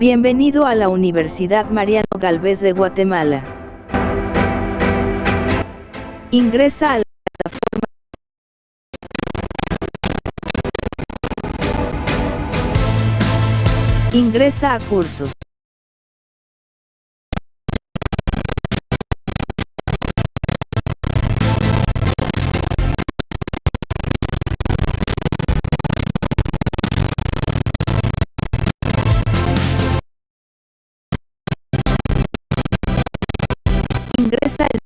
Bienvenido a la Universidad Mariano Galvez de Guatemala. Ingresa a la plataforma. Ingresa a cursos. Ingresa